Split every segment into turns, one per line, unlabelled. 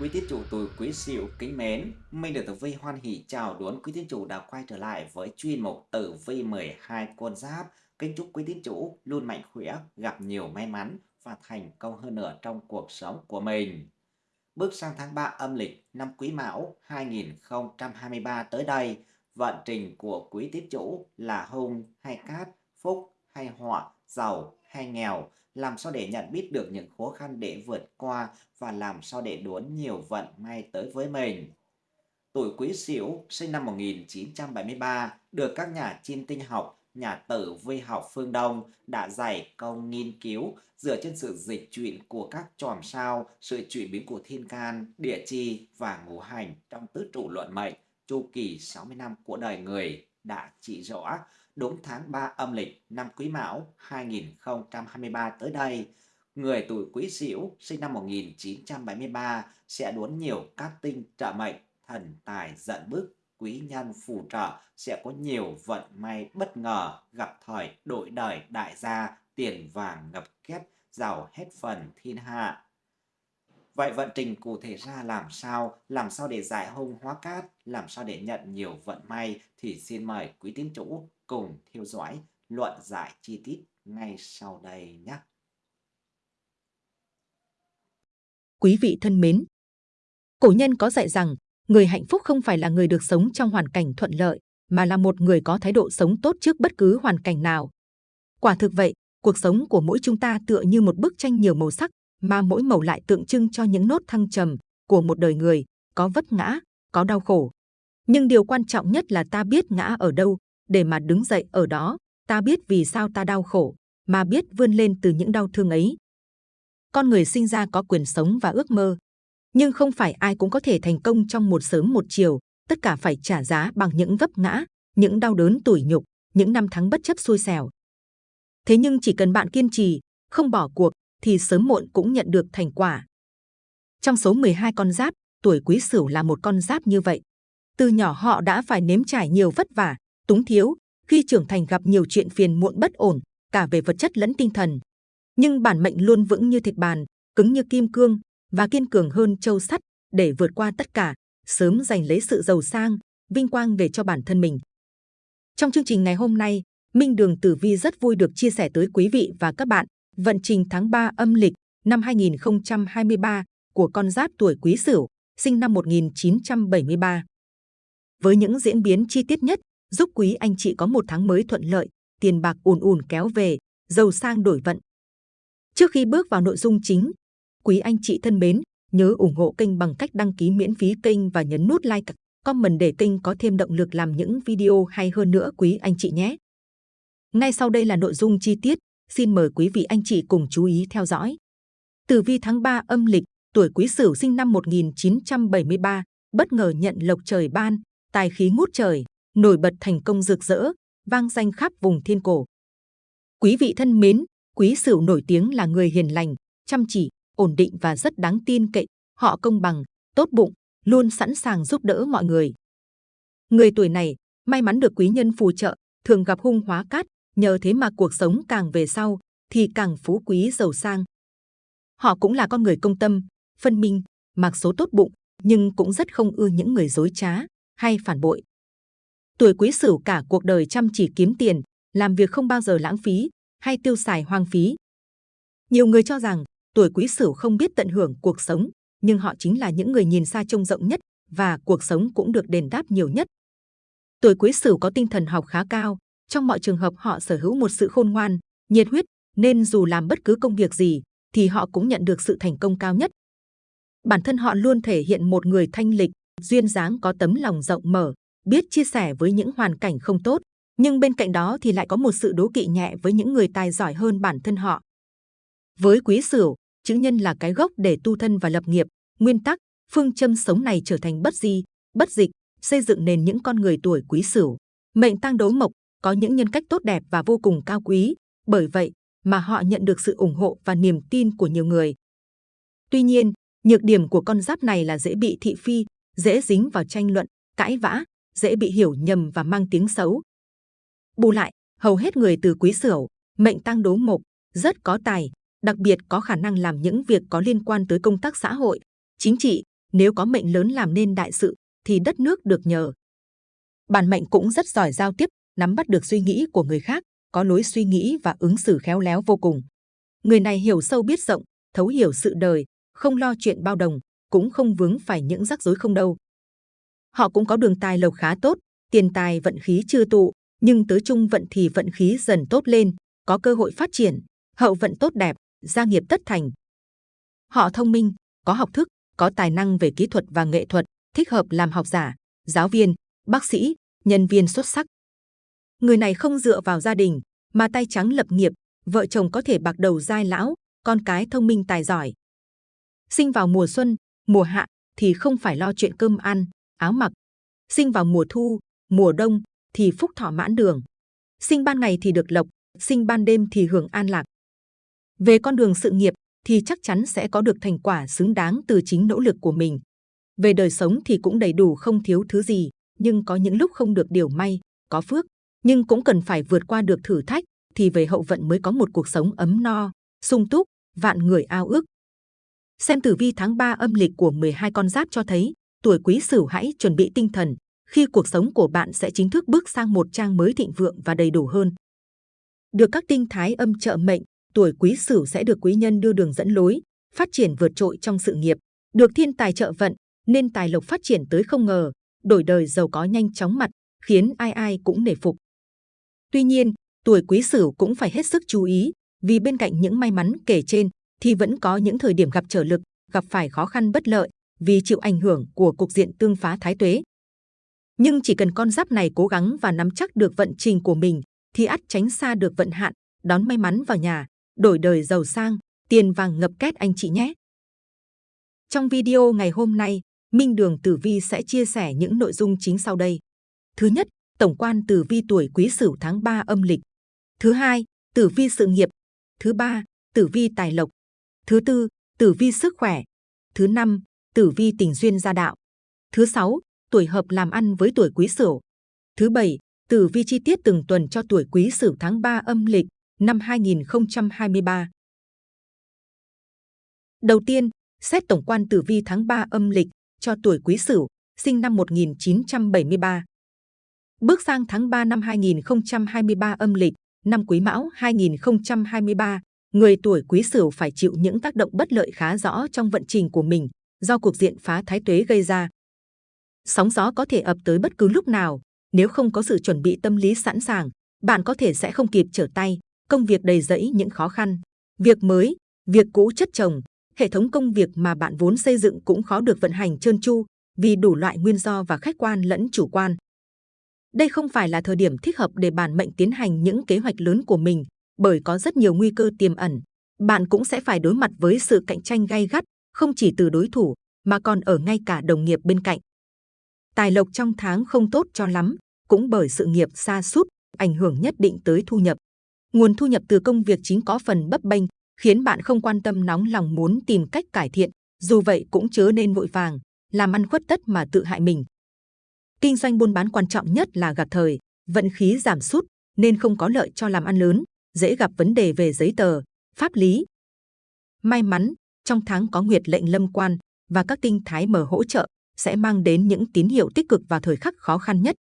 Quý tín chủ tuổi Quý Sửu kính mến, Minh được Tử Vi hoan hỷ chào đón quý tín chủ đã quay trở lại với chuyên mục Tử Vi 12 con giáp. Kính chúc quý tín chủ luôn mạnh khỏe, gặp nhiều may mắn và thành công hơn nữa trong cuộc sống của mình. Bước sang tháng 3 âm lịch năm Quý Mão 2023 tới đây, vận trình của quý tín chủ là hung hay cát, phúc hay họa, giàu hay nghèo làm sao để nhận biết được những khó khăn để vượt qua và làm sao để đón nhiều vận may tới với mình. Tuổi Quý Sửu sinh năm 1973 được các nhà chiêm tinh học, nhà tử vi học phương Đông đã dày công nghiên cứu dựa trên sự dịch chuyển của các chòm sao, sự chuyển biến của thiên can, địa chi và ngũ hành trong tứ trụ luận mệnh chu kỳ 60 năm của đời người đã chỉ rõ đúng tháng 3 âm lịch năm Quý Mão 2023 tới đây, người tuổi Quý Sửu sinh năm 1973 sẽ đốn nhiều các tinh trợ mệnh, thần tài giận bức, quý nhân phù trợ sẽ có nhiều vận may bất ngờ, gặp thời đổi đời đại gia, tiền vàng ngập két, giàu hết phần thiên hạ. Vậy vận trình cụ thể ra làm sao? Làm sao để giải hung hóa cát? Làm sao để nhận nhiều vận may? Thì xin mời quý tín chủ cùng theo dõi luận giải chi tiết ngay sau đây nhé.
Quý vị thân mến, cổ nhân có dạy rằng người hạnh phúc không phải là người được sống trong hoàn cảnh thuận lợi, mà là một người có thái độ sống tốt trước bất cứ hoàn cảnh nào. Quả thực vậy, cuộc sống của mỗi chúng ta tựa như một bức tranh nhiều màu sắc, mà mỗi màu lại tượng trưng cho những nốt thăng trầm của một đời người, có vấp ngã, có đau khổ. Nhưng điều quan trọng nhất là ta biết ngã ở đâu, để mà đứng dậy ở đó, ta biết vì sao ta đau khổ, mà biết vươn lên từ những đau thương ấy. Con người sinh ra có quyền sống và ước mơ, nhưng không phải ai cũng có thể thành công trong một sớm một chiều, tất cả phải trả giá bằng những vấp ngã, những đau đớn tủi nhục, những năm tháng bất chấp xui xẻo. Thế nhưng chỉ cần bạn kiên trì, không bỏ cuộc, thì sớm muộn cũng nhận được thành quả. Trong số 12 con giáp, tuổi quý sửu là một con giáp như vậy. Từ nhỏ họ đã phải nếm trải nhiều vất vả, túng thiếu, khi trưởng thành gặp nhiều chuyện phiền muộn bất ổn, cả về vật chất lẫn tinh thần. Nhưng bản mệnh luôn vững như thịt bàn, cứng như kim cương và kiên cường hơn châu sắt để vượt qua tất cả, sớm giành lấy sự giàu sang, vinh quang về cho bản thân mình. Trong chương trình ngày hôm nay, Minh Đường Tử Vi rất vui được chia sẻ tới quý vị và các bạn vận trình tháng 3 âm lịch năm 2023 của con giáp tuổi Quý Sửu, sinh năm 1973. Với những diễn biến chi tiết nhất, giúp quý anh chị có một tháng mới thuận lợi, tiền bạc ùn ùn kéo về, giàu sang đổi vận. Trước khi bước vào nội dung chính, quý anh chị thân mến, nhớ ủng hộ kênh bằng cách đăng ký miễn phí kênh và nhấn nút like, comment để kênh có thêm động lực làm những video hay hơn nữa quý anh chị nhé. Ngay sau đây là nội dung chi tiết, xin mời quý vị anh chị cùng chú ý theo dõi. Tử vi tháng 3 âm lịch, tuổi Quý Sửu sinh năm 1973, bất ngờ nhận lộc trời ban, tài khí ngút trời, nổi bật thành công rực rỡ, vang danh khắp vùng thiên cổ. Quý vị thân mến, Quý Sửu nổi tiếng là người hiền lành, chăm chỉ, ổn định và rất đáng tin cậy. Họ công bằng, tốt bụng, luôn sẵn sàng giúp đỡ mọi người. Người tuổi này may mắn được quý nhân phù trợ, thường gặp hung hóa cát, nhờ thế mà cuộc sống càng về sau thì càng phú quý giàu sang. Họ cũng là con người công tâm, phân minh, mặc số tốt bụng, nhưng cũng rất không ưa những người dối trá hay phản bội. Tuổi quý sửu cả cuộc đời chăm chỉ kiếm tiền, làm việc không bao giờ lãng phí hay tiêu xài hoang phí. Nhiều người cho rằng tuổi quý sửu không biết tận hưởng cuộc sống, nhưng họ chính là những người nhìn xa trông rộng nhất và cuộc sống cũng được đền đáp nhiều nhất. Tuổi quý sửu có tinh thần học khá cao, trong mọi trường hợp họ sở hữu một sự khôn ngoan, nhiệt huyết, nên dù làm bất cứ công việc gì, thì họ cũng nhận được sự thành công cao nhất. Bản thân họ luôn thể hiện một người thanh lịch, duyên dáng có tấm lòng rộng mở, biết chia sẻ với những hoàn cảnh không tốt, nhưng bên cạnh đó thì lại có một sự đố kỵ nhẹ với những người tài giỏi hơn bản thân họ. Với quý sửu, chữ nhân là cái gốc để tu thân và lập nghiệp, nguyên tắc, phương châm sống này trở thành bất di, bất dịch, xây dựng nền những con người tuổi quý sửu. Mệnh tăng đối mộc, có những nhân cách tốt đẹp và vô cùng cao quý, bởi vậy mà họ nhận được sự ủng hộ và niềm tin của nhiều người. Tuy nhiên, nhược điểm của con giáp này là dễ bị thị phi, dễ dính vào tranh luận, cãi vã, dễ bị hiểu nhầm và mang tiếng xấu. Bù lại, hầu hết người từ quý sửu, mệnh tăng đố mộc, rất có tài, đặc biệt có khả năng làm những việc có liên quan tới công tác xã hội, chính trị, nếu có mệnh lớn làm nên đại sự, thì đất nước được nhờ. Bản mệnh cũng rất giỏi giao tiếp, nắm bắt được suy nghĩ của người khác, có lối suy nghĩ và ứng xử khéo léo vô cùng. Người này hiểu sâu biết rộng, thấu hiểu sự đời, không lo chuyện bao đồng, cũng không vướng phải những rắc rối không đâu. Họ cũng có đường tài lộc khá tốt, tiền tài vận khí chưa tụ, nhưng tới chung vận thì vận khí dần tốt lên, có cơ hội phát triển, hậu vận tốt đẹp, gia nghiệp tất thành. Họ thông minh, có học thức, có tài năng về kỹ thuật và nghệ thuật, thích hợp làm học giả, giáo viên, bác sĩ, nhân viên xuất sắc. Người này không dựa vào gia đình, mà tay trắng lập nghiệp, vợ chồng có thể bạc đầu giai lão, con cái thông minh tài giỏi. Sinh vào mùa xuân, mùa hạ thì không phải lo chuyện cơm ăn, áo mặc. Sinh vào mùa thu, mùa đông thì phúc thọ mãn đường. Sinh ban ngày thì được lộc, sinh ban đêm thì hưởng an lạc. Về con đường sự nghiệp thì chắc chắn sẽ có được thành quả xứng đáng từ chính nỗ lực của mình. Về đời sống thì cũng đầy đủ không thiếu thứ gì, nhưng có những lúc không được điều may, có phước, nhưng cũng cần phải vượt qua được thử thách, thì về hậu vận mới có một cuộc sống ấm no, sung túc, vạn người ao ước. Xem tử vi tháng 3 âm lịch của 12 con giáp cho thấy, tuổi quý sửu hãy chuẩn bị tinh thần, khi cuộc sống của bạn sẽ chính thức bước sang một trang mới thịnh vượng và đầy đủ hơn. Được các tinh thái âm trợ mệnh, tuổi quý sửu sẽ được quý nhân đưa đường dẫn lối, phát triển vượt trội trong sự nghiệp, được thiên tài trợ vận, nên tài lộc phát triển tới không ngờ, đổi đời giàu có nhanh chóng mặt, khiến ai ai cũng nể phục. Tuy nhiên, tuổi quý sửu cũng phải hết sức chú ý, vì bên cạnh những may mắn kể trên, thì vẫn có những thời điểm gặp trở lực, gặp phải khó khăn bất lợi, vì chịu ảnh hưởng của cục diện tương phá thái tuế. Nhưng chỉ cần con giáp này cố gắng và nắm chắc được vận trình của mình, thì ắt tránh xa được vận hạn, đón may mắn vào nhà, đổi đời giàu sang, tiền vàng ngập két anh chị nhé. Trong video ngày hôm nay, Minh Đường Tử Vi sẽ chia sẻ những nội dung chính sau đây. Thứ nhất, tổng quan tử vi tuổi Quý Sửu tháng 3 âm lịch. Thứ hai, tử vi sự nghiệp. Thứ ba, tử vi tài lộc. Thứ tư, tử vi sức khỏe. Thứ năm, tử vi tình duyên gia đạo. Thứ sáu, tuổi hợp làm ăn với tuổi Quý Sửu. Thứ bảy, tử vi chi tiết từng tuần cho tuổi Quý Sửu tháng 3 âm lịch năm 2023. Đầu tiên, xét tổng quan tử vi tháng 3 âm lịch cho tuổi Quý Sửu, sinh năm 1973. Bước sang tháng 3 năm 2023 âm lịch, năm Quý Mão 2023, người tuổi Quý Sửu phải chịu những tác động bất lợi khá rõ trong vận trình của mình do cuộc diện phá thái tuế gây ra. Sóng gió có thể ập tới bất cứ lúc nào, nếu không có sự chuẩn bị tâm lý sẵn sàng, bạn có thể sẽ không kịp trở tay, công việc đầy rẫy những khó khăn. Việc mới, việc cũ chất chồng, hệ thống công việc mà bạn vốn xây dựng cũng khó được vận hành trơn tru vì đủ loại nguyên do và khách quan lẫn chủ quan. Đây không phải là thời điểm thích hợp để bản mệnh tiến hành những kế hoạch lớn của mình, bởi có rất nhiều nguy cơ tiềm ẩn. Bạn cũng sẽ phải đối mặt với sự cạnh tranh gay gắt, không chỉ từ đối thủ, mà còn ở ngay cả đồng nghiệp bên cạnh. Tài lộc trong tháng không tốt cho lắm, cũng bởi sự nghiệp xa sút ảnh hưởng nhất định tới thu nhập. Nguồn thu nhập từ công việc chính có phần bấp bênh, khiến bạn không quan tâm nóng lòng muốn tìm cách cải thiện. Dù vậy cũng chớ nên vội vàng, làm ăn khuất tất mà tự hại mình. Kinh doanh buôn bán quan trọng nhất là gặp thời, vận khí giảm sút nên không có lợi cho làm ăn lớn, dễ gặp vấn đề về giấy tờ, pháp lý. May mắn, trong tháng có nguyệt lệnh lâm quan và các tinh thái mở hỗ trợ sẽ mang đến những tín hiệu tích cực vào thời khắc khó khăn nhất.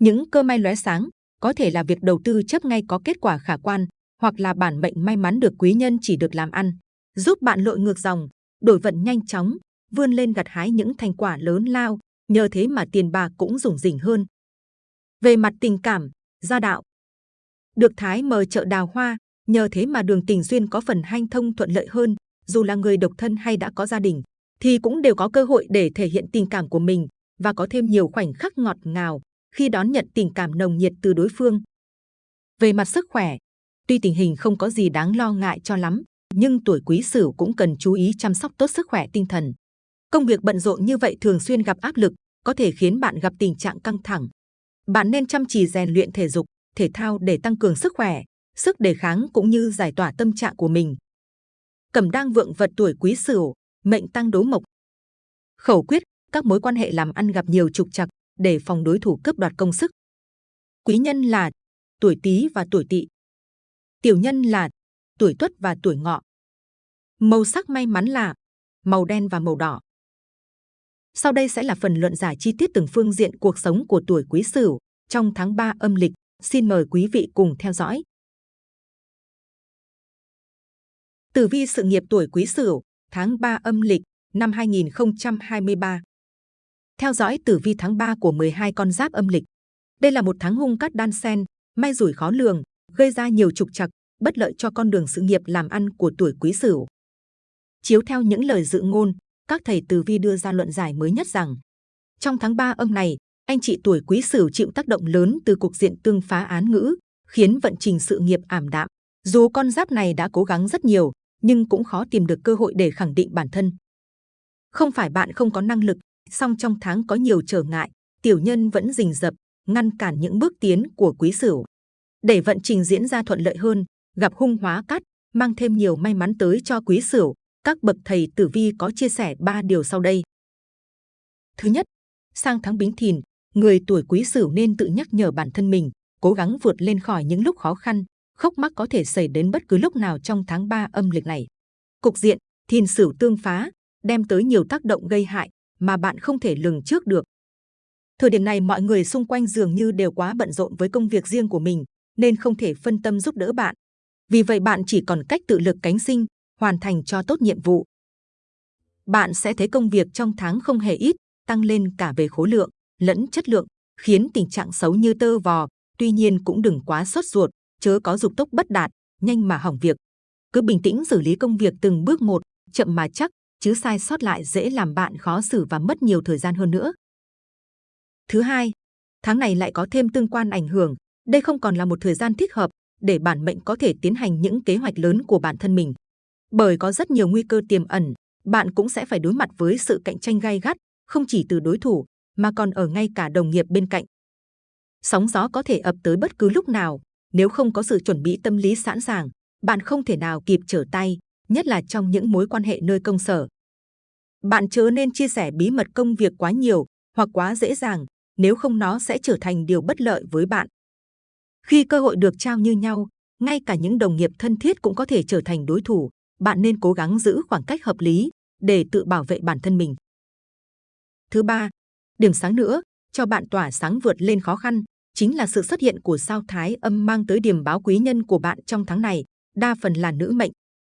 Những cơ may lóe sáng có thể là việc đầu tư chấp ngay có kết quả khả quan, hoặc là bản mệnh may mắn được quý nhân chỉ được làm ăn, giúp bạn lội ngược dòng, đổi vận nhanh chóng, vươn lên gặt hái những thành quả lớn lao, nhờ thế mà tiền bạc cũng rủng rỉnh hơn. Về mặt tình cảm, gia đạo, được thái mờ chợ đào hoa, nhờ thế mà đường tình duyên có phần hanh thông thuận lợi hơn, dù là người độc thân hay đã có gia đình, thì cũng đều có cơ hội để thể hiện tình cảm của mình và có thêm nhiều khoảnh khắc ngọt ngào khi đón nhận tình cảm nồng nhiệt từ đối phương. Về mặt sức khỏe, tuy tình hình không có gì đáng lo ngại cho lắm, nhưng tuổi quý sửu cũng cần chú ý chăm sóc tốt sức khỏe tinh thần. Công việc bận rộn như vậy thường xuyên gặp áp lực, có thể khiến bạn gặp tình trạng căng thẳng. Bạn nên chăm chỉ rèn luyện thể dục, thể thao để tăng cường sức khỏe, sức đề kháng cũng như giải tỏa tâm trạng của mình. Cẩm đang vượng vật tuổi quý sửu, mệnh tăng đố mộc. Khẩu quyết, các mối quan hệ làm ăn gặp nhiều trục trặc, để phòng đối thủ cướp đoạt công sức. Quý nhân là tuổi Tý và tuổi Tỵ. Tiểu nhân là tuổi Tuất và tuổi Ngọ. Màu sắc may mắn là màu đen và màu đỏ. Sau đây sẽ là phần luận giải chi tiết từng phương diện cuộc sống của tuổi Quý Sửu trong tháng 3 âm lịch. Xin mời quý vị cùng theo dõi. Tử vi sự nghiệp tuổi Quý Sửu tháng 3 âm lịch năm 2023. Theo dõi tử vi tháng 3 của 12 con giáp âm lịch. Đây là một tháng hung cát đan sen, may rủi khó lường, gây ra nhiều trục trặc, bất lợi cho con đường sự nghiệp làm ăn của tuổi Quý Sửu. Chiếu theo những lời dự ngôn, các thầy từ vi đưa ra luận giải mới nhất rằng trong tháng 3 âm này, anh chị tuổi Quý Sửu chịu tác động lớn từ cuộc diện tương phá án ngữ, khiến vận trình sự nghiệp ảm đạm. Dù con giáp này đã cố gắng rất nhiều, nhưng cũng khó tìm được cơ hội để khẳng định bản thân. Không phải bạn không có năng lực, song trong tháng có nhiều trở ngại, tiểu nhân vẫn rình rập, ngăn cản những bước tiến của quý sửu. Để vận trình diễn ra thuận lợi hơn, gặp hung hóa cát, mang thêm nhiều may mắn tới cho quý sửu, các bậc thầy tử vi có chia sẻ ba điều sau đây. Thứ nhất, sang tháng bính thìn, người tuổi quý sửu nên tự nhắc nhở bản thân mình, cố gắng vượt lên khỏi những lúc khó khăn, khốc mắc có thể xảy đến bất cứ lúc nào trong tháng 3 âm lịch này. Cục diện, thìn sửu tương phá, đem tới nhiều tác động gây hại mà bạn không thể lường trước được. Thời điểm này mọi người xung quanh dường như đều quá bận rộn với công việc riêng của mình, nên không thể phân tâm giúp đỡ bạn. Vì vậy bạn chỉ còn cách tự lực cánh sinh, hoàn thành cho tốt nhiệm vụ. Bạn sẽ thấy công việc trong tháng không hề ít, tăng lên cả về khối lượng lẫn chất lượng, khiến tình trạng xấu như tơ vò. Tuy nhiên cũng đừng quá sốt ruột, chớ có dục tốc bất đạt, nhanh mà hỏng việc. Cứ bình tĩnh xử lý công việc từng bước một, chậm mà chắc, chứ sai sót lại dễ làm bạn khó xử và mất nhiều thời gian hơn nữa. Thứ hai, tháng này lại có thêm tương quan ảnh hưởng. Đây không còn là một thời gian thích hợp để bản mệnh có thể tiến hành những kế hoạch lớn của bản thân mình. Bởi có rất nhiều nguy cơ tiềm ẩn, bạn cũng sẽ phải đối mặt với sự cạnh tranh gay gắt, không chỉ từ đối thủ mà còn ở ngay cả đồng nghiệp bên cạnh. Sóng gió có thể ập tới bất cứ lúc nào, nếu không có sự chuẩn bị tâm lý sẵn sàng, bạn không thể nào kịp trở tay, nhất là trong những mối quan hệ nơi công sở. Bạn chớ nên chia sẻ bí mật công việc quá nhiều hoặc quá dễ dàng, nếu không nó sẽ trở thành điều bất lợi với bạn. Khi cơ hội được trao như nhau, ngay cả những đồng nghiệp thân thiết cũng có thể trở thành đối thủ. Bạn nên cố gắng giữ khoảng cách hợp lý để tự bảo vệ bản thân mình. Thứ ba, điểm sáng nữa cho bạn tỏa sáng vượt lên khó khăn chính là sự xuất hiện của sao thái âm mang tới điểm báo quý nhân của bạn trong tháng này, đa phần là nữ mệnh.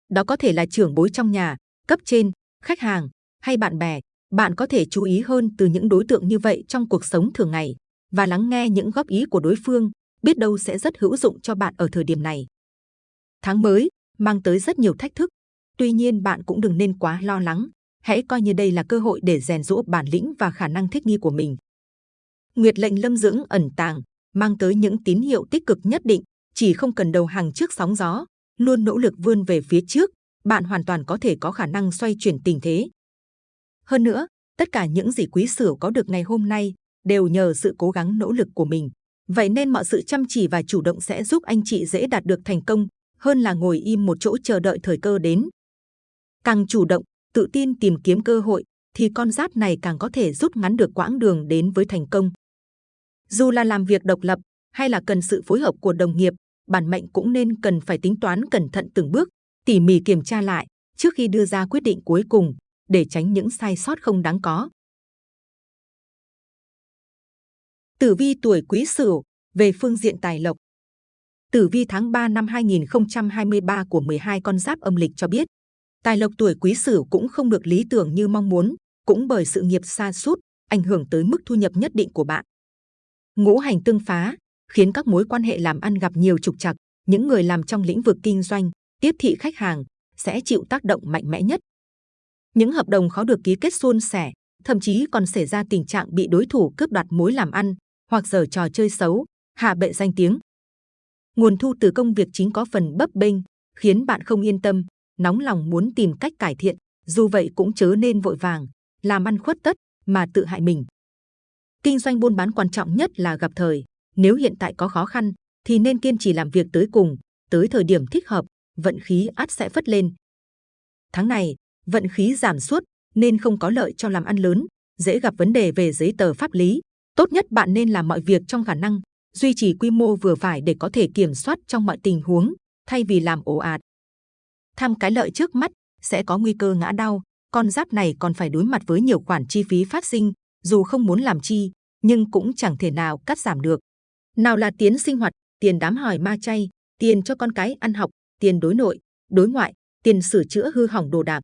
Đó có thể là trưởng bối trong nhà, cấp trên, khách hàng hay bạn bè. Bạn có thể chú ý hơn từ những đối tượng như vậy trong cuộc sống thường ngày và lắng nghe những góp ý của đối phương, biết đâu sẽ rất hữu dụng cho bạn ở thời điểm này. Tháng mới mang tới rất nhiều thách thức, tuy nhiên bạn cũng đừng nên quá lo lắng. Hãy coi như đây là cơ hội để rèn rũa bản lĩnh và khả năng thích nghi của mình. Nguyệt lệnh lâm dưỡng ẩn tàng, mang tới những tín hiệu tích cực nhất định, chỉ không cần đầu hàng trước sóng gió, luôn nỗ lực vươn về phía trước, bạn hoàn toàn có thể có khả năng xoay chuyển tình thế. Hơn nữa, tất cả những gì quý sửu có được ngày hôm nay đều nhờ sự cố gắng nỗ lực của mình. Vậy nên mọi sự chăm chỉ và chủ động sẽ giúp anh chị dễ đạt được thành công hơn là ngồi im một chỗ chờ đợi thời cơ đến. Càng chủ động, tự tin tìm kiếm cơ hội, thì con giáp này càng có thể rút ngắn được quãng đường đến với thành công. Dù là làm việc độc lập hay là cần sự phối hợp của đồng nghiệp, bản mệnh cũng nên cần phải tính toán cẩn thận từng bước, tỉ mỉ kiểm tra lại trước khi đưa ra quyết định cuối cùng để tránh những sai sót không đáng có. Tử vi tuổi Quý Sửu về phương diện tài lộc. Tử vi tháng 3 năm 2023 của 12 con giáp âm lịch cho biết, tài lộc tuổi Quý Sửu cũng không được lý tưởng như mong muốn, cũng bởi sự nghiệp xa sút ảnh hưởng tới mức thu nhập nhất định của bạn. Ngũ hành tương phá khiến các mối quan hệ làm ăn gặp nhiều trục trặc. Những người làm trong lĩnh vực kinh doanh, tiếp thị khách hàng sẽ chịu tác động mạnh mẽ nhất. Những hợp đồng khó được ký kết suôn sẻ, thậm chí còn xảy ra tình trạng bị đối thủ cướp đoạt mối làm ăn hoặc giở trò chơi xấu, hạ bệ danh tiếng. Nguồn thu từ công việc chính có phần bấp bênh, khiến bạn không yên tâm, nóng lòng muốn tìm cách cải thiện. Dù vậy cũng chớ nên vội vàng, làm ăn khuất tất mà tự hại mình. Kinh doanh buôn bán quan trọng nhất là gặp thời. Nếu hiện tại có khó khăn, thì nên kiên trì làm việc tới cùng. Tới thời điểm thích hợp, vận khí ắt sẽ phất lên. Tháng này, vận khí giảm suốt nên không có lợi cho làm ăn lớn, dễ gặp vấn đề về giấy tờ pháp lý. Tốt nhất bạn nên làm mọi việc trong khả năng, duy trì quy mô vừa phải để có thể kiểm soát trong mọi tình huống, thay vì làm ồ ạt. Tham cái lợi trước mắt sẽ có nguy cơ ngã đau, con giáp này còn phải đối mặt với nhiều khoản chi phí phát sinh, dù không muốn làm chi, nhưng cũng chẳng thể nào cắt giảm được. Nào là tiến sinh hoạt, tiền đám hỏi ma chay, tiền cho con cái ăn học, tiền đối nội, đối ngoại, tiền sửa chữa hư hỏng đồ đạc.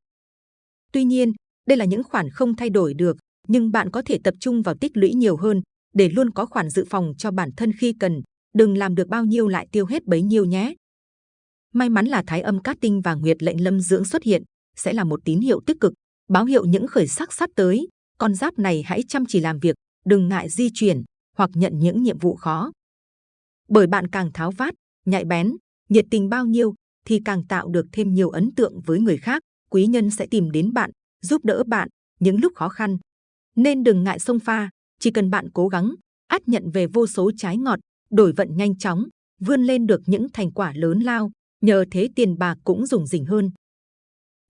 Tuy nhiên, đây là những khoản không thay đổi được, nhưng bạn có thể tập trung vào tích lũy nhiều hơn để luôn có khoản dự phòng cho bản thân khi cần, đừng làm được bao nhiêu lại tiêu hết bấy nhiêu nhé. May mắn là Thái âm cát tinh và Nguyệt lệnh lâm dưỡng xuất hiện, sẽ là một tín hiệu tích cực, báo hiệu những khởi sắc sắp tới. Con giáp này hãy chăm chỉ làm việc, đừng ngại di chuyển hoặc nhận những nhiệm vụ khó. Bởi bạn càng tháo vát, nhạy bén, nhiệt tình bao nhiêu thì càng tạo được thêm nhiều ấn tượng với người khác. Quý nhân sẽ tìm đến bạn, giúp đỡ bạn những lúc khó khăn. Nên đừng ngại sông pha, chỉ cần bạn cố gắng, át nhận về vô số trái ngọt, đổi vận nhanh chóng, vươn lên được những thành quả lớn lao, nhờ thế tiền bạc cũng dùng rỉnh hơn.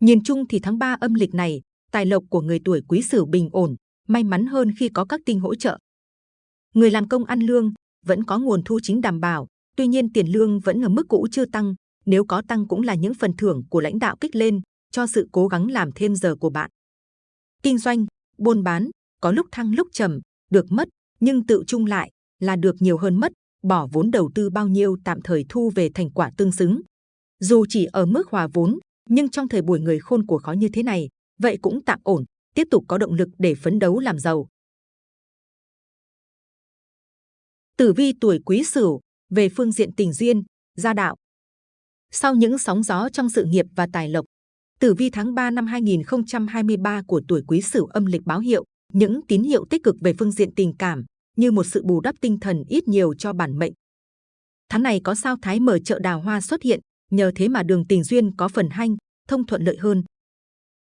Nhìn chung thì tháng 3 âm lịch này, tài lộc của người tuổi quý sửu bình ổn, may mắn hơn khi có các tinh hỗ trợ. Người làm công ăn lương vẫn có nguồn thu chính đảm bảo, tuy nhiên tiền lương vẫn ở mức cũ chưa tăng, nếu có tăng cũng là những phần thưởng của lãnh đạo kích lên cho sự cố gắng làm thêm giờ của bạn. Kinh doanh, buôn bán, có lúc thăng lúc trầm, được mất, nhưng tự chung lại là được nhiều hơn mất, bỏ vốn đầu tư bao nhiêu tạm thời thu về thành quả tương xứng. Dù chỉ ở mức hòa vốn, nhưng trong thời buổi người khôn của khó như thế này, vậy cũng tạm ổn, tiếp tục có động lực để phấn đấu làm giàu. Tử vi tuổi Quý Sửu về phương diện tình duyên, gia đạo. Sau những sóng gió trong sự nghiệp và tài lộc, Tử vi tháng 3 năm 2023 của tuổi Quý Sửu âm lịch báo hiệu những tín hiệu tích cực về phương diện tình cảm, như một sự bù đắp tinh thần ít nhiều cho bản mệnh. Tháng này có sao thái mở chợ đào hoa xuất hiện, nhờ thế mà đường tình duyên có phần hanh, thông thuận lợi hơn.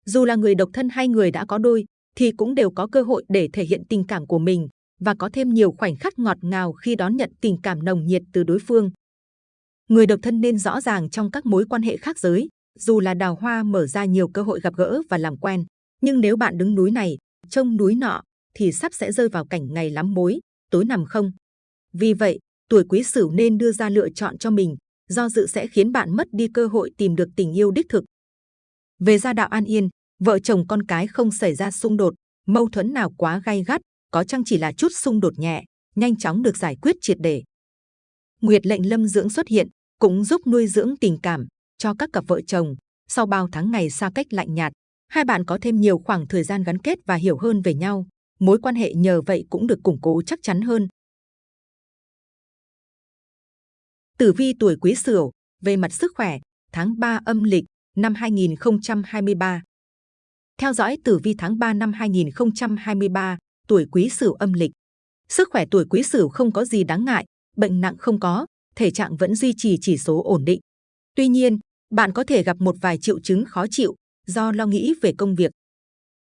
Dù là người độc thân hay người đã có đôi, thì cũng đều có cơ hội để thể hiện tình cảm của mình và có thêm nhiều khoảnh khắc ngọt ngào khi đón nhận tình cảm nồng nhiệt từ đối phương. Người độc thân nên rõ ràng trong các mối quan hệ khác giới, dù là đào hoa mở ra nhiều cơ hội gặp gỡ và làm quen. Nhưng nếu bạn đứng núi này, trông núi nọ, thì sắp sẽ rơi vào cảnh ngày lắm mối, tối nằm không. Vì vậy, tuổi quý sửu nên đưa ra lựa chọn cho mình, do dự sẽ khiến bạn mất đi cơ hội tìm được tình yêu đích thực. Về gia đạo an yên, vợ chồng con cái không xảy ra xung đột, mâu thuẫn nào quá gay gắt, có chăng chỉ là chút xung đột nhẹ, nhanh chóng được giải quyết triệt để. Nguyệt lệnh lâm dưỡng xuất hiện, cũng giúp nuôi dưỡng tình cảm cho các cặp vợ chồng. Sau bao tháng ngày xa cách lạnh nhạt, hai bạn có thêm nhiều khoảng thời gian gắn kết và hiểu hơn về nhau. Mối quan hệ nhờ vậy cũng được củng cố chắc chắn hơn. Tử vi tuổi Quý Sửu về mặt sức khỏe, tháng 3 âm lịch năm 2023. Theo dõi tử vi tháng 3 năm 2023, tuổi Quý Sửu âm lịch. Sức khỏe tuổi Quý Sửu không có gì đáng ngại, bệnh nặng không có, thể trạng vẫn duy trì chỉ số ổn định. Tuy nhiên, bạn có thể gặp một vài triệu chứng khó chịu do lo nghĩ về công việc.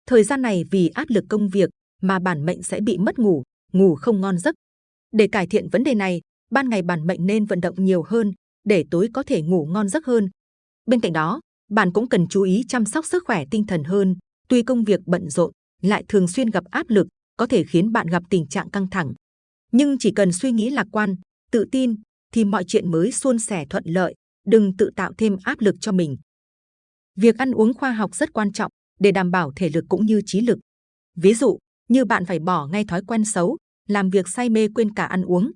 Thời gian này vì áp lực công việc mà bản mệnh sẽ bị mất ngủ, ngủ không ngon giấc. Để cải thiện vấn đề này, ban ngày bản mệnh nên vận động nhiều hơn để tối có thể ngủ ngon giấc hơn. Bên cạnh đó, bạn cũng cần chú ý chăm sóc sức khỏe tinh thần hơn. Tuy công việc bận rộn, lại thường xuyên gặp áp lực, có thể khiến bạn gặp tình trạng căng thẳng. Nhưng chỉ cần suy nghĩ lạc quan, tự tin, thì mọi chuyện mới suôn sẻ thuận lợi. Đừng tự tạo thêm áp lực cho mình. Việc ăn uống khoa học rất quan trọng để đảm bảo thể lực cũng như trí lực. Ví dụ, như bạn phải bỏ ngay thói quen xấu, làm việc say mê quên cả ăn uống.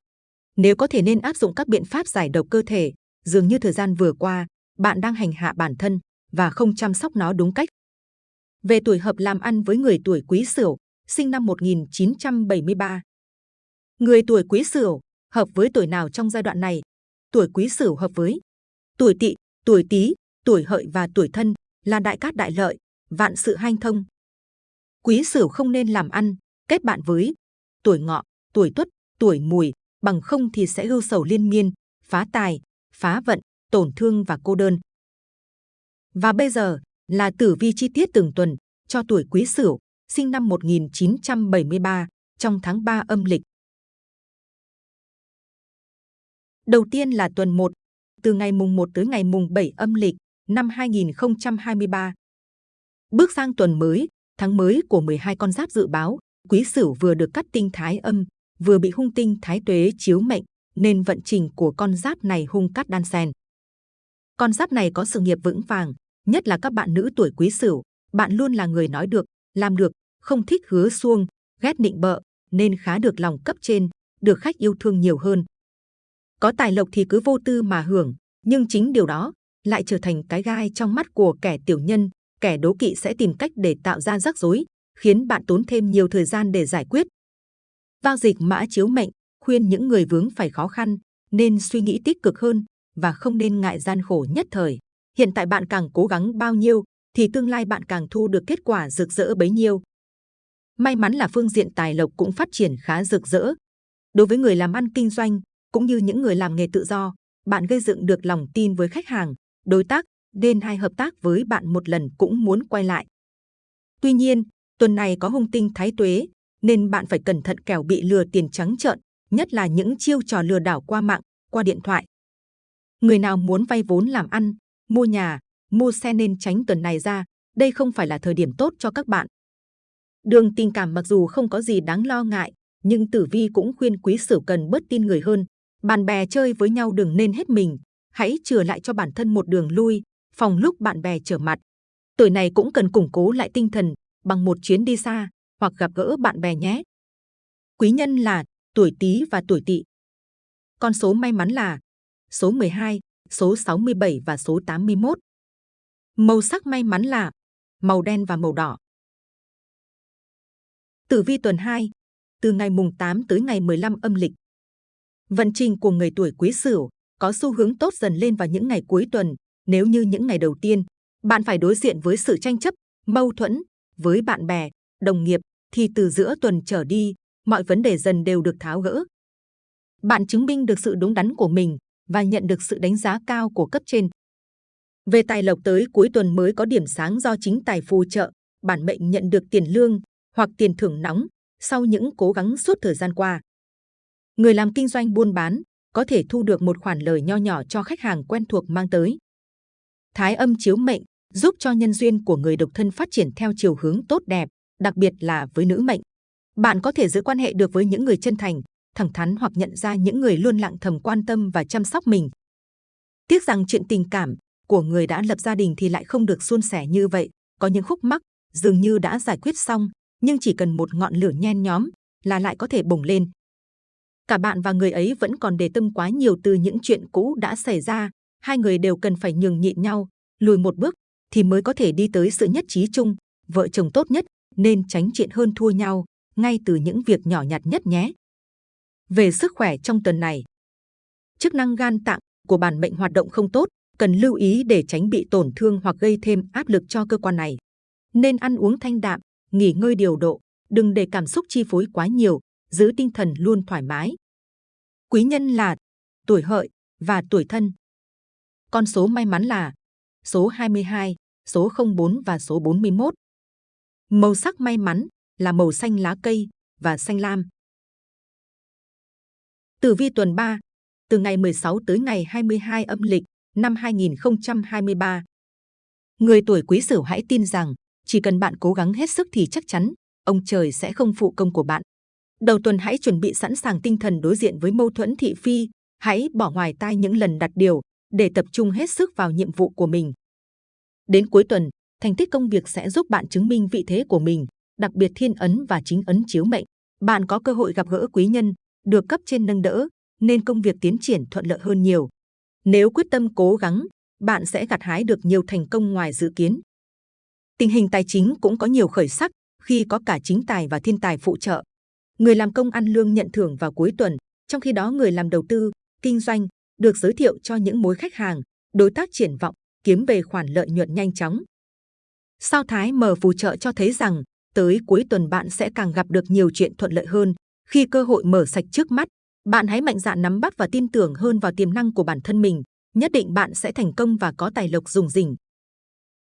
Nếu có thể nên áp dụng các biện pháp giải độc cơ thể, dường như thời gian vừa qua, bạn đang hành hạ bản thân và không chăm sóc nó đúng cách. Về tuổi hợp làm ăn với người tuổi Quý Sửu, sinh năm 1973. Người tuổi Quý Sửu hợp với tuổi nào trong giai đoạn này? Tuổi Quý Sửu hợp với tuổi Tỵ, tuổi Tý, tuổi Hợi và tuổi Thân là đại cát đại lợi, vạn sự hanh thông. Quý Sửu không nên làm ăn, kết bạn với tuổi Ngọ, tuổi Tuất, tuổi Mùi, bằng không thì sẽ ưu sầu liên miên, phá tài, phá vận, tổn thương và cô đơn. Và bây giờ là tử vi chi tiết từng tuần cho tuổi Quý Sửu, sinh năm 1973, trong tháng 3 âm lịch. Đầu tiên là tuần 1, từ ngày mùng 1 tới ngày mùng 7 âm lịch năm 2023. Bước sang tuần mới, tháng mới của 12 con giáp dự báo, Quý Sửu vừa được cắt tinh thái âm, vừa bị hung tinh thái tuế chiếu mệnh, nên vận trình của con giáp này hung cắt đan xen. Con giáp này có sự nghiệp vững vàng, nhất là các bạn nữ tuổi Quý Sửu, Bạn luôn là người nói được, làm được, không thích hứa xuông, ghét nịnh bợ, nên khá được lòng cấp trên, được khách yêu thương nhiều hơn. Có tài lộc thì cứ vô tư mà hưởng, nhưng chính điều đó lại trở thành cái gai trong mắt của kẻ tiểu nhân, kẻ đố kỵ sẽ tìm cách để tạo ra rắc rối, khiến bạn tốn thêm nhiều thời gian để giải quyết. Vang dịch mã chiếu mệnh, khuyên những người vướng phải khó khăn, nên suy nghĩ tích cực hơn và không nên ngại gian khổ nhất thời. Hiện tại bạn càng cố gắng bao nhiêu, thì tương lai bạn càng thu được kết quả rực rỡ bấy nhiêu. May mắn là phương diện tài lộc cũng phát triển khá rực rỡ. Đối với người làm ăn kinh doanh, cũng như những người làm nghề tự do, bạn gây dựng được lòng tin với khách hàng, đối tác, nên hay hợp tác với bạn một lần cũng muốn quay lại. Tuy nhiên, tuần này có hung tinh thái tuế, nên bạn phải cẩn thận kẻo bị lừa tiền trắng trợn, nhất là những chiêu trò lừa đảo qua mạng, qua điện thoại. Người nào muốn vay vốn làm ăn, mua nhà, mua xe nên tránh tuần này ra, đây không phải là thời điểm tốt cho các bạn. Đường tình cảm mặc dù không có gì đáng lo ngại, nhưng tử vi cũng khuyên quý sửu cần bớt tin người hơn. Bạn bè chơi với nhau đừng nên hết mình, hãy chừa lại cho bản thân một đường lui, phòng lúc bạn bè trở mặt. Tuổi này cũng cần củng cố lại tinh thần bằng một chuyến đi xa hoặc gặp gỡ bạn bè nhé. Quý nhân là tuổi Tý và tuổi Tỵ. Con số may mắn là số 12, số 67 và số 81. Màu sắc may mắn là màu đen và màu đỏ. Tử vi tuần 2, từ ngày mùng 8 tới ngày 15 âm lịch. Vận trình của người tuổi Quý Sửu có xu hướng tốt dần lên vào những ngày cuối tuần. Nếu như những ngày đầu tiên, bạn phải đối diện với sự tranh chấp, mâu thuẫn với bạn bè, đồng nghiệp, thì từ giữa tuần trở đi, mọi vấn đề dần đều được tháo gỡ. Bạn chứng minh được sự đúng đắn của mình và nhận được sự đánh giá cao của cấp trên. Về tài lộc tới cuối tuần mới có điểm sáng do chính tài phù trợ, bản mệnh nhận được tiền lương hoặc tiền thưởng nóng sau những cố gắng suốt thời gian qua. Người làm kinh doanh buôn bán có thể thu được một khoản lời nho nhỏ cho khách hàng quen thuộc mang tới. Thái âm chiếu mệnh giúp cho nhân duyên của người độc thân phát triển theo chiều hướng tốt đẹp, đặc biệt là với nữ mệnh. Bạn có thể giữ quan hệ được với những người chân thành, thẳng thắn hoặc nhận ra những người luôn lặng thầm quan tâm và chăm sóc mình. Tiếc rằng chuyện tình cảm của người đã lập gia đình thì lại không được suôn sẻ như vậy. Có những khúc mắc dường như đã giải quyết xong, nhưng chỉ cần một ngọn lửa nhen nhóm là lại có thể bùng lên. Cả bạn và người ấy vẫn còn để tâm quá nhiều từ những chuyện cũ đã xảy ra. Hai người đều cần phải nhường nhịn nhau, lùi một bước thì mới có thể đi tới sự nhất trí chung. Vợ chồng tốt nhất nên tránh chuyện hơn thua nhau ngay từ những việc nhỏ nhặt nhất nhé. Về sức khỏe trong tuần này, chức năng gan tạng của bản mệnh hoạt động không tốt, cần lưu ý để tránh bị tổn thương hoặc gây thêm áp lực cho cơ quan này. Nên ăn uống thanh đạm, nghỉ ngơi điều độ, đừng để cảm xúc chi phối quá nhiều, giữ tinh thần luôn thoải mái. Quý nhân là tuổi hợi và tuổi thân. Con số may mắn là số 22, số 04 và số 41. Màu sắc may mắn là màu xanh lá cây và xanh lam. Tử vi tuần 3, từ ngày 16 tới ngày 22 âm lịch năm 2023. Người tuổi Quý Sửu hãy tin rằng chỉ cần bạn cố gắng hết sức thì chắc chắn ông trời sẽ không phụ công của bạn. Đầu tuần hãy chuẩn bị sẵn sàng tinh thần đối diện với mâu thuẫn thị phi, hãy bỏ ngoài tai những lần đặt điều để tập trung hết sức vào nhiệm vụ của mình. Đến cuối tuần, thành tích công việc sẽ giúp bạn chứng minh vị thế của mình, đặc biệt thiên ấn và chính ấn chiếu mệnh. Bạn có cơ hội gặp gỡ quý nhân, được cấp trên nâng đỡ, nên công việc tiến triển thuận lợi hơn nhiều. Nếu quyết tâm cố gắng, bạn sẽ gặt hái được nhiều thành công ngoài dự kiến. Tình hình tài chính cũng có nhiều khởi sắc khi có cả chính tài và thiên tài phụ trợ. Người làm công ăn lương nhận thưởng vào cuối tuần, trong khi đó người làm đầu tư, kinh doanh được giới thiệu cho những mối khách hàng, đối tác triển vọng, kiếm về khoản lợi nhuận nhanh chóng. Sao Thái mở phù trợ cho thấy rằng tới cuối tuần bạn sẽ càng gặp được nhiều chuyện thuận lợi hơn khi cơ hội mở sạch trước mắt. Bạn hãy mạnh dạn nắm bắt và tin tưởng hơn vào tiềm năng của bản thân mình. Nhất định bạn sẽ thành công và có tài lộc dùng rỉnh.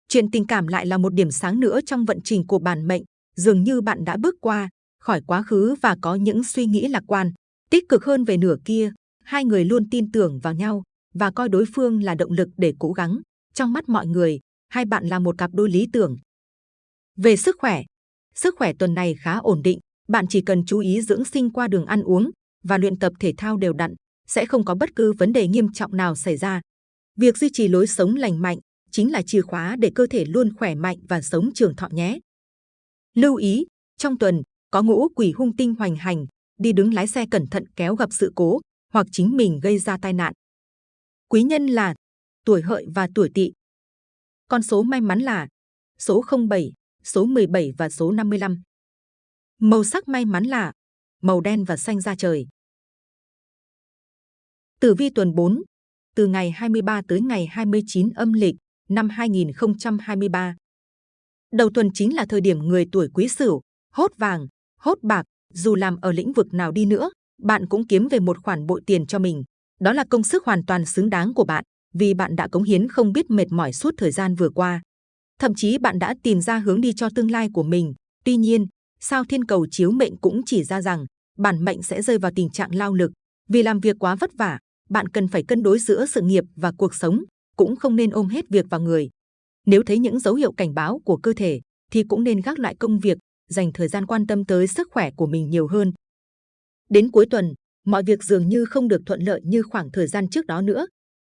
Chuyện tình cảm lại là một điểm sáng nữa trong vận trình của bản mệnh. Dường như bạn đã bước qua khỏi quá khứ và có những suy nghĩ lạc quan, tích cực hơn về nửa kia. Hai người luôn tin tưởng vào nhau và coi đối phương là động lực để cố gắng. Trong mắt mọi người, hai bạn là một cặp đôi lý tưởng. Về sức khỏe, sức khỏe tuần này khá ổn định. Bạn chỉ cần chú ý dưỡng sinh qua đường ăn uống và luyện tập thể thao đều đặn, sẽ không có bất cứ vấn đề nghiêm trọng nào xảy ra. Việc duy trì lối sống lành mạnh, chính là chìa khóa để cơ thể luôn khỏe mạnh và sống trường thọ nhé. Lưu ý, trong tuần, có ngũ quỷ hung tinh hoành hành, đi đứng lái xe cẩn thận kéo gặp sự cố hoặc chính mình gây ra tai nạn. Quý nhân là tuổi hợi và tuổi tỵ. Con số may mắn là số 07, số 17 và số 55. Màu sắc may mắn là màu đen và xanh da trời. Tử vi tuần 4, từ ngày 23 tới ngày 29 âm lịch năm 2023. Đầu tuần chính là thời điểm người tuổi quý sửu, hốt vàng, hốt bạc, dù làm ở lĩnh vực nào đi nữa, bạn cũng kiếm về một khoản bội tiền cho mình. Đó là công sức hoàn toàn xứng đáng của bạn, vì bạn đã cống hiến không biết mệt mỏi suốt thời gian vừa qua. Thậm chí bạn đã tìm ra hướng đi cho tương lai của mình. Tuy nhiên, sao thiên cầu chiếu mệnh cũng chỉ ra rằng bản mệnh sẽ rơi vào tình trạng lao lực. Vì làm việc quá vất vả, bạn cần phải cân đối giữa sự nghiệp và cuộc sống, cũng không nên ôm hết việc vào người. Nếu thấy những dấu hiệu cảnh báo của cơ thể, thì cũng nên gác lại công việc, dành thời gian quan tâm tới sức khỏe của mình nhiều hơn. Đến cuối tuần, mọi việc dường như không được thuận lợi như khoảng thời gian trước đó nữa.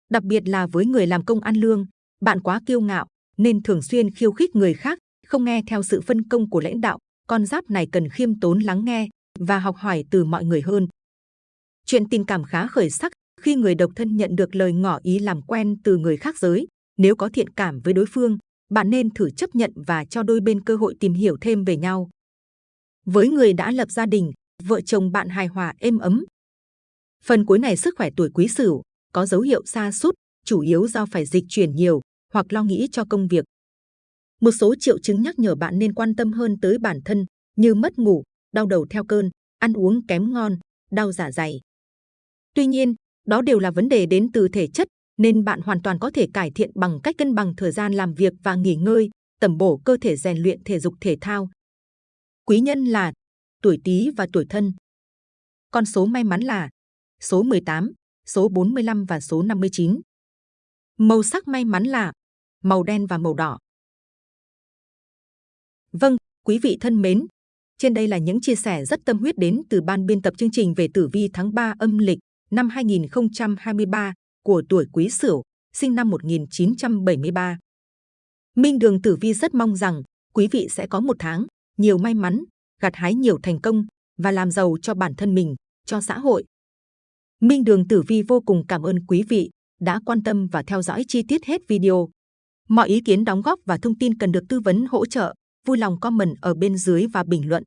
Đặc biệt là với người làm công ăn lương, bạn quá kiêu ngạo nên thường xuyên khiêu khích người khác, không nghe theo sự phân công của lãnh đạo. Con giáp này cần khiêm tốn lắng nghe và học hỏi từ mọi người hơn. Chuyện tình cảm khá khởi sắc khi người độc thân nhận được lời ngỏ ý làm quen từ người khác giới. Nếu có thiện cảm với đối phương, bạn nên thử chấp nhận và cho đôi bên cơ hội tìm hiểu thêm về nhau. Với người đã lập gia đình, vợ chồng bạn hài hòa êm ấm. Phần cuối này sức khỏe tuổi quý sửu có dấu hiệu xa sút chủ yếu do phải dịch chuyển nhiều hoặc lo nghĩ cho công việc. Một số triệu chứng nhắc nhở bạn nên quan tâm hơn tới bản thân như mất ngủ, đau đầu theo cơn, ăn uống kém ngon, đau dạ dày. Tuy nhiên, đó đều là vấn đề đến từ thể chất, nên bạn hoàn toàn có thể cải thiện bằng cách cân bằng thời gian làm việc và nghỉ ngơi, tầm bổ cơ thể rèn luyện thể dục thể thao. Quý nhân là tuổi Tý và tuổi Thân. Con số may mắn là số 18, số 45 và số 59. Màu sắc may mắn là màu đen và màu đỏ. Vâng, quý vị thân mến, trên đây là những chia sẻ rất tâm huyết đến từ ban biên tập chương trình về tử vi tháng 3 âm lịch năm 2023 của tuổi Quý Sửu, sinh năm 1973. Minh Đường Tử Vi rất mong rằng quý vị sẽ có một tháng nhiều may mắn, gặt hái nhiều thành công và làm giàu cho bản thân mình, cho xã hội. Minh Đường Tử Vi vô cùng cảm ơn quý vị đã quan tâm và theo dõi chi tiết hết video. Mọi ý kiến đóng góp và thông tin cần được tư vấn hỗ trợ, vui lòng comment ở bên dưới và bình luận.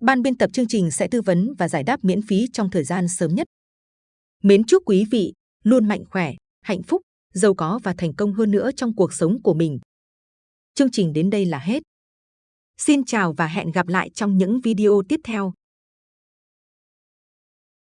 Ban biên tập chương trình sẽ tư vấn và giải đáp miễn phí trong thời gian sớm nhất. Mến chúc quý vị luôn mạnh khỏe, hạnh phúc, giàu có và thành công hơn nữa trong cuộc sống của mình. Chương trình đến đây là hết. Xin chào và hẹn gặp lại trong những video tiếp theo.